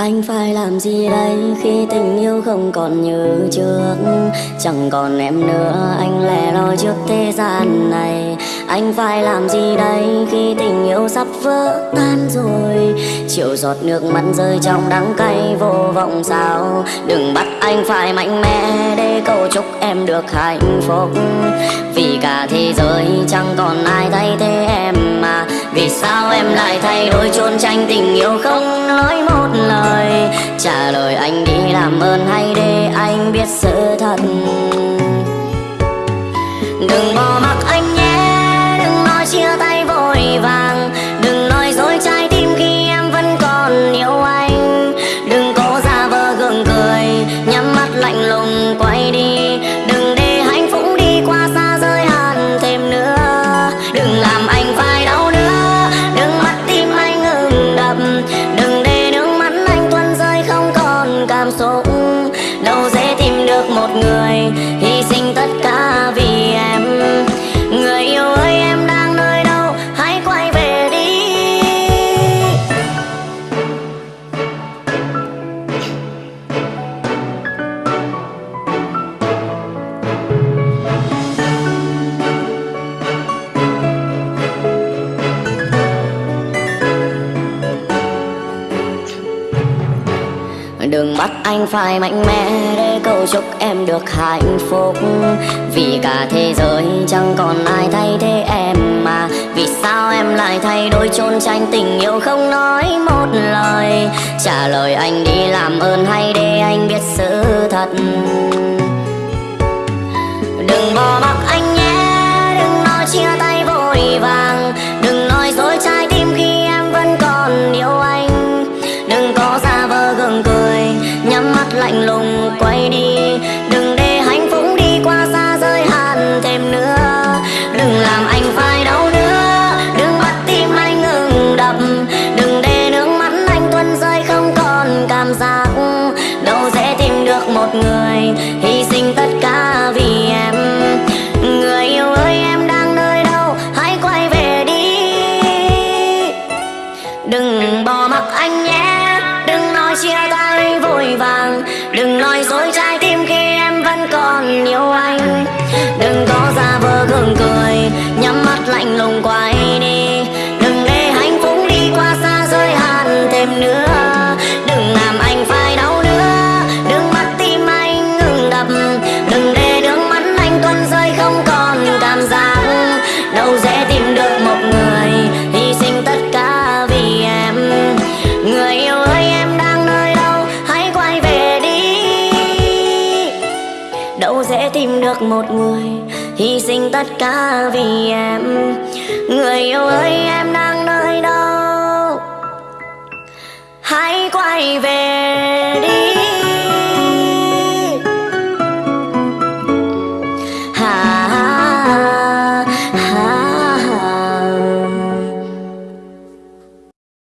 Anh phải làm gì đây? Khi tình yêu không còn như trước, Chẳng còn em nữa. Anh lẻ loi trước thế gian này. Anh phải làm gì đây? Khi tình yêu sắp vỡ tan rồi, Chiều giọt nước mắt rơi trong đắng cay vô vọng sao? Đừng bắt anh phải mạnh mẽ để cầu chúc em được hạnh phúc. Vì cả thế giới chẳng còn ai thay thế em mà. Vì sao em lại thay đổi chôn tranh tình yêu không nói một Trả lời anh đi làm ơn hay để anh biết sự thật. Đừng bỏ mặc anh nhé, Đừng nói chia tay vội vàng. Đừng nói dối trái tim khi em vẫn còn yêu anh. Đừng cố giả vờ gượng cười, Nhắm mắt lạnh lùng quay đi. Đừng để hạnh phúc đi qua xa rơi hẳn thêm nữa. Đừng làm còn Đừng bắt anh phải mạnh mẽ để cầu chúc em được hạnh phúc. Vì cả thế giới chẳng còn ai thay thế em mà. Vì sao em lại thay đổi trốn tranh tình yêu không nói một lời? Trả lời anh đi làm ơn hay để anh biết sự thật. Đừng bỏ mặc anh nhé. Đừng nói chia tay vội vàng. Đừng nói lạnh lùng quay đi. Đừng để hạnh phúc đi qua xa rơi hạn thêm nữa. Đừng làm anh phải đau nữa. Đừng bắt tim anh ngừng đập. Đừng để nước mắt anh tuôn rơi không còn cảm giác. Đâu dễ tìm được một người Hy sinh tất cả vì em. Người yêu ơi, em đang nơi đâu? Hãy quay về đi. Đâu dễ tìm được một người Hy sinh tất cả vì em. Người yêu ơi em đang nơi đâu Hãy quay về đi.